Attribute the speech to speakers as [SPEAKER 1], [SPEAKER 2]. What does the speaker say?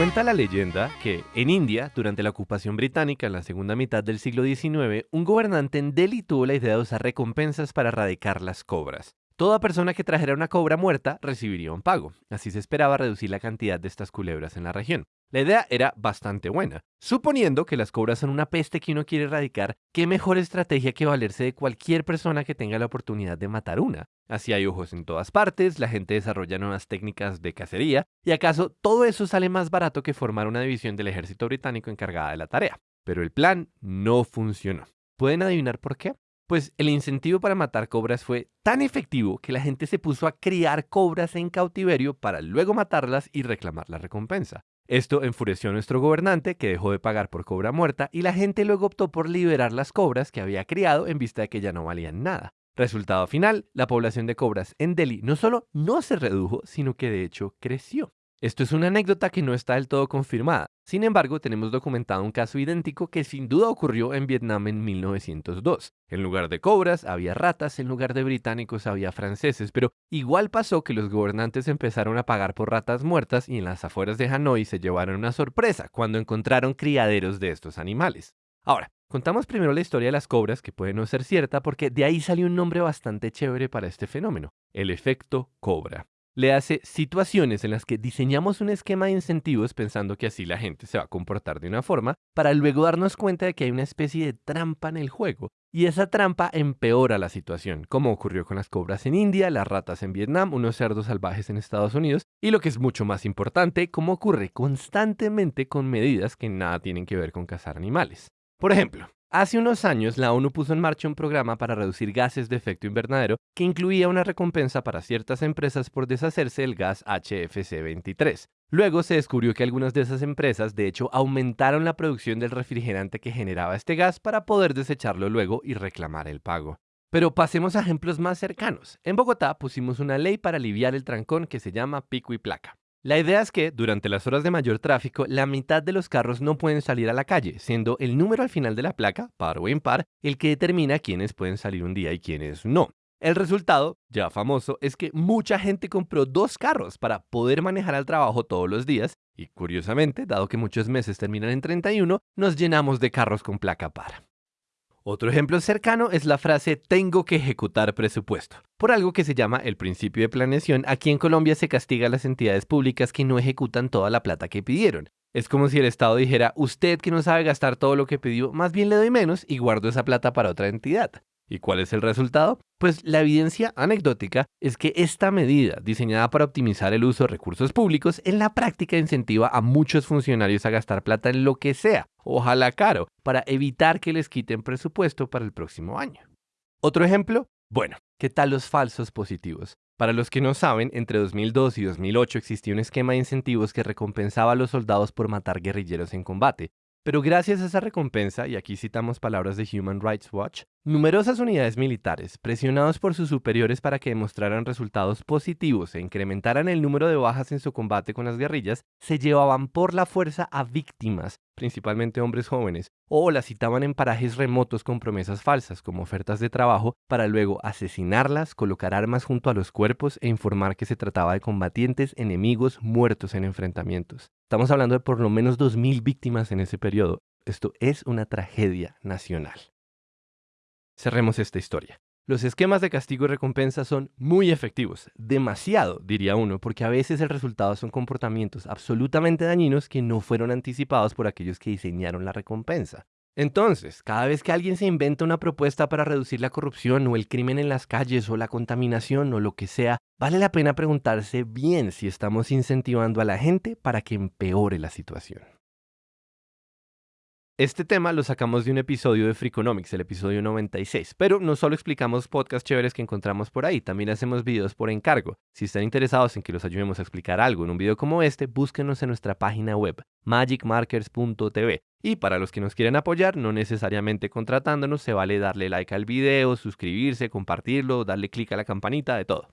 [SPEAKER 1] Cuenta la leyenda que en India, durante la ocupación británica en la segunda mitad del siglo XIX, un gobernante en Delhi tuvo la idea de usar recompensas para erradicar las cobras. Toda persona que trajera una cobra muerta recibiría un pago. Así se esperaba reducir la cantidad de estas culebras en la región. La idea era bastante buena. Suponiendo que las cobras son una peste que uno quiere erradicar, ¿qué mejor estrategia que valerse de cualquier persona que tenga la oportunidad de matar una? Así hay ojos en todas partes, la gente desarrolla nuevas técnicas de cacería, y acaso todo eso sale más barato que formar una división del ejército británico encargada de la tarea. Pero el plan no funcionó. ¿Pueden adivinar por qué? Pues el incentivo para matar cobras fue tan efectivo que la gente se puso a criar cobras en cautiverio para luego matarlas y reclamar la recompensa. Esto enfureció a nuestro gobernante, que dejó de pagar por cobra muerta, y la gente luego optó por liberar las cobras que había criado en vista de que ya no valían nada. Resultado final, la población de cobras en Delhi no solo no se redujo, sino que de hecho creció. Esto es una anécdota que no está del todo confirmada. Sin embargo, tenemos documentado un caso idéntico que sin duda ocurrió en Vietnam en 1902. En lugar de cobras había ratas, en lugar de británicos había franceses, pero igual pasó que los gobernantes empezaron a pagar por ratas muertas y en las afueras de Hanoi se llevaron una sorpresa cuando encontraron criaderos de estos animales. Ahora, contamos primero la historia de las cobras, que puede no ser cierta porque de ahí salió un nombre bastante chévere para este fenómeno, el efecto cobra le hace situaciones en las que diseñamos un esquema de incentivos pensando que así la gente se va a comportar de una forma, para luego darnos cuenta de que hay una especie de trampa en el juego. Y esa trampa empeora la situación, como ocurrió con las cobras en India, las ratas en Vietnam, unos cerdos salvajes en Estados Unidos, y lo que es mucho más importante, como ocurre constantemente con medidas que nada tienen que ver con cazar animales. Por ejemplo, Hace unos años, la ONU puso en marcha un programa para reducir gases de efecto invernadero que incluía una recompensa para ciertas empresas por deshacerse del gas HFC 23. Luego se descubrió que algunas de esas empresas, de hecho, aumentaron la producción del refrigerante que generaba este gas para poder desecharlo luego y reclamar el pago. Pero pasemos a ejemplos más cercanos. En Bogotá pusimos una ley para aliviar el trancón que se llama pico y placa. La idea es que, durante las horas de mayor tráfico, la mitad de los carros no pueden salir a la calle, siendo el número al final de la placa, par o impar, el que determina quiénes pueden salir un día y quiénes no. El resultado, ya famoso, es que mucha gente compró dos carros para poder manejar al trabajo todos los días y curiosamente, dado que muchos meses terminan en 31, nos llenamos de carros con placa par. Otro ejemplo cercano es la frase tengo que ejecutar presupuesto, por algo que se llama el principio de planeación. Aquí en Colombia se castiga a las entidades públicas que no ejecutan toda la plata que pidieron. Es como si el Estado dijera, usted que no sabe gastar todo lo que pidió, más bien le doy menos y guardo esa plata para otra entidad. ¿Y cuál es el resultado? Pues la evidencia anecdótica es que esta medida, diseñada para optimizar el uso de recursos públicos, en la práctica incentiva a muchos funcionarios a gastar plata en lo que sea, ojalá caro, para evitar que les quiten presupuesto para el próximo año. Otro ejemplo, bueno, ¿qué tal los falsos positivos? Para los que no saben, entre 2002 y 2008 existía un esquema de incentivos que recompensaba a los soldados por matar guerrilleros en combate, pero gracias a esa recompensa, y aquí citamos palabras de Human Rights Watch, numerosas unidades militares, presionados por sus superiores para que demostraran resultados positivos e incrementaran el número de bajas en su combate con las guerrillas, se llevaban por la fuerza a víctimas, principalmente hombres jóvenes, o las citaban en parajes remotos con promesas falsas, como ofertas de trabajo, para luego asesinarlas, colocar armas junto a los cuerpos e informar que se trataba de combatientes enemigos muertos en enfrentamientos. Estamos hablando de por lo menos 2.000 víctimas en ese periodo. Esto es una tragedia nacional. Cerremos esta historia. Los esquemas de castigo y recompensa son muy efectivos, demasiado, diría uno, porque a veces el resultado son comportamientos absolutamente dañinos que no fueron anticipados por aquellos que diseñaron la recompensa. Entonces, cada vez que alguien se inventa una propuesta para reducir la corrupción o el crimen en las calles o la contaminación o lo que sea, vale la pena preguntarse bien si estamos incentivando a la gente para que empeore la situación. Este tema lo sacamos de un episodio de Freakonomics, el episodio 96, pero no solo explicamos podcasts chéveres que encontramos por ahí, también hacemos videos por encargo. Si están interesados en que los ayudemos a explicar algo en un video como este, búsquenos en nuestra página web, magicmarkers.tv. Y para los que nos quieren apoyar, no necesariamente contratándonos, se vale darle like al video, suscribirse, compartirlo, darle clic a la campanita, de todo.